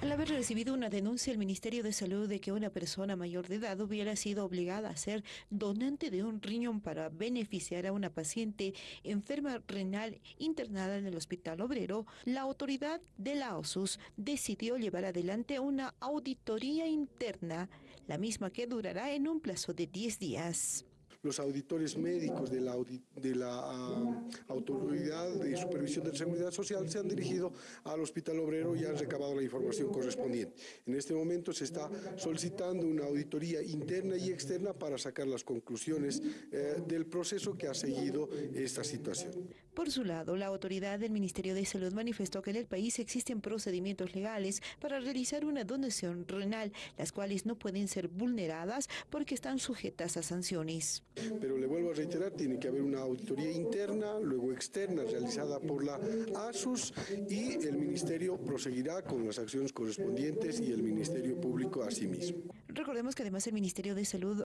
Al haber recibido una denuncia el Ministerio de Salud de que una persona mayor de edad hubiera sido obligada a ser donante de un riñón para beneficiar a una paciente enferma renal internada en el Hospital Obrero, la autoridad de la OSUS decidió llevar adelante una auditoría interna, la misma que durará en un plazo de 10 días. Los auditores médicos de la, de la uh, Autoridad de Supervisión de Seguridad Social se han dirigido al Hospital Obrero y han recabado la información correspondiente. En este momento se está solicitando una auditoría interna y externa para sacar las conclusiones eh, del proceso que ha seguido esta situación. Por su lado, la autoridad del Ministerio de Salud manifestó que en el país existen procedimientos legales para realizar una donación renal, las cuales no pueden ser vulneradas porque están sujetas a sanciones. Pero le vuelvo a reiterar, tiene que haber una auditoría interna, luego externa, realizada por la ASUS y el Ministerio proseguirá con las acciones correspondientes y el Ministerio Público asimismo. Recordemos que además el Ministerio de Salud